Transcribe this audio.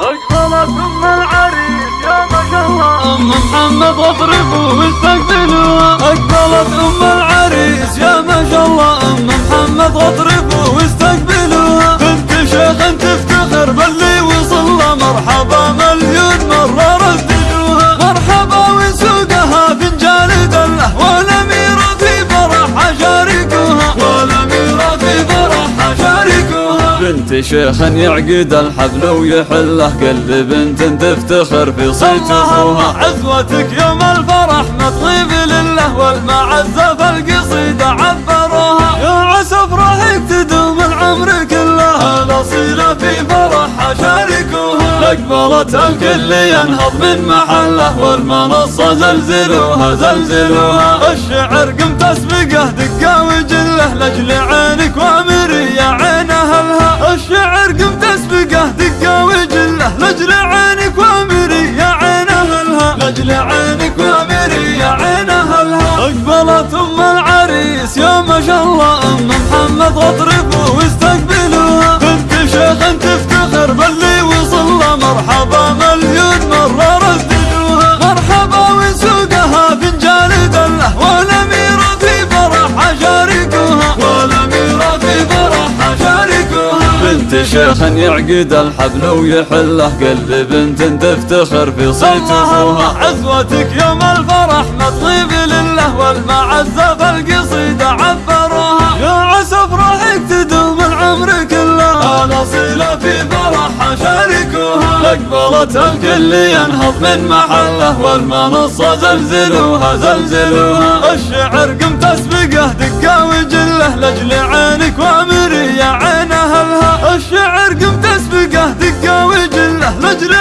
أقبلت أم العريس يا ما شاء الله. أم محمد واضربوا واستقبلوها أقبلت أم العريس. بنت شيخ يعقد الحفل ويحله. قلب بنت تفتخر في صيت اخوها عزوتك يوم الفرح مطيب لله والمعزة في القصيدة عبروها. يا عسى افراحك تدوم العمر كله الاصيلة في فرحها شاركوها اقبلت الكل ينهض من محله والمنصة زلزلوها زلزلوها. الشعر قمت اسبقه دقة وجله. لأجل عينك وامري لاجل عينك وامري يا عين أهلها. لاجل عينك وامري يا عين أهلها. أقبلت أم العريس يا ما شاء الله أم محمد واطربوا شيخ يعقد الحفل ويحله. قلب بنت تفتخر في صيت أخوها. عزوتك يوم الفرح مطيب لله والمعزة في القصيدة عبروها. يا عسى افراحك تدوم العمر كله. الاصيلة في فرحها شاركوها اقبلت الكل ينهض من محله والمنصة زلزلوها زلزلوها. الشعر قمت أسبقه دقة قمت اسبقه دقة وجله لاجل